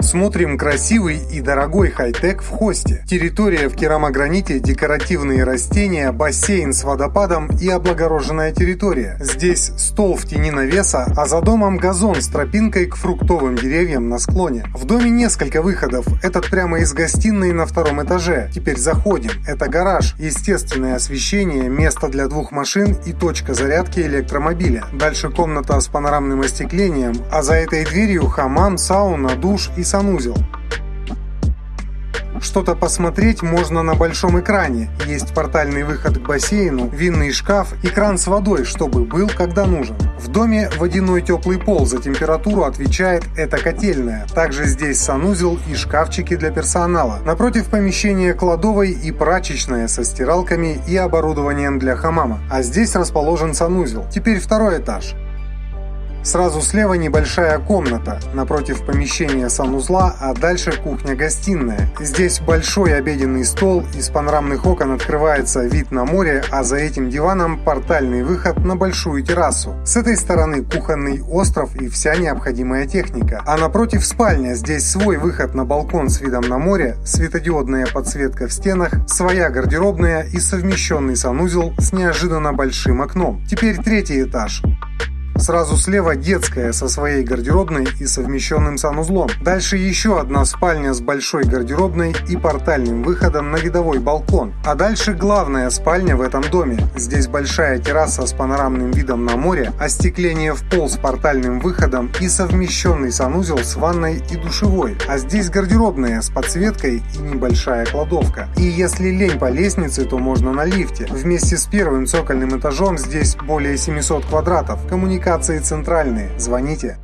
Смотрим красивый и дорогой хай-тек в хосте. Территория в керамограните, декоративные растения, бассейн с водопадом и облагороженная территория. Здесь стол в тени навеса, а за домом газон с тропинкой к фруктовым деревьям на склоне. В доме несколько выходов. Этот прямо из гостиной на втором этаже. Теперь заходим. Это гараж, естественное освещение, место для двух машин и точка зарядки электромобиля. Дальше комната с панорамным остеклением, а за этой дверью хамам, сауна, душ и санузел. Что-то посмотреть можно на большом экране. Есть портальный выход к бассейну, винный шкаф и кран с водой, чтобы был, когда нужен. В доме водяной теплый пол, за температуру отвечает эта котельная. Также здесь санузел и шкафчики для персонала. Напротив помещения кладовой и прачечная со стиралками и оборудованием для хамама. А здесь расположен санузел. Теперь второй этаж. Сразу слева небольшая комната, напротив помещения санузла, а дальше кухня-гостиная. Здесь большой обеденный стол, из панорамных окон открывается вид на море, а за этим диваном портальный выход на большую террасу. С этой стороны кухонный остров и вся необходимая техника. А напротив спальня, здесь свой выход на балкон с видом на море, светодиодная подсветка в стенах, своя гардеробная и совмещенный санузел с неожиданно большим окном. Теперь третий этаж. Сразу слева детская со своей гардеробной и совмещенным санузлом. Дальше еще одна спальня с большой гардеробной и портальным выходом на видовой балкон. А дальше главная спальня в этом доме. Здесь большая терраса с панорамным видом на море, остекление в пол с портальным выходом и совмещенный санузел с ванной и душевой. А здесь гардеробная с подсветкой и небольшая кладовка. И если лень по лестнице, то можно на лифте. Вместе с первым цокольным этажом здесь более 700 квадратов. Коммуникация коммуникации центральные. Звоните.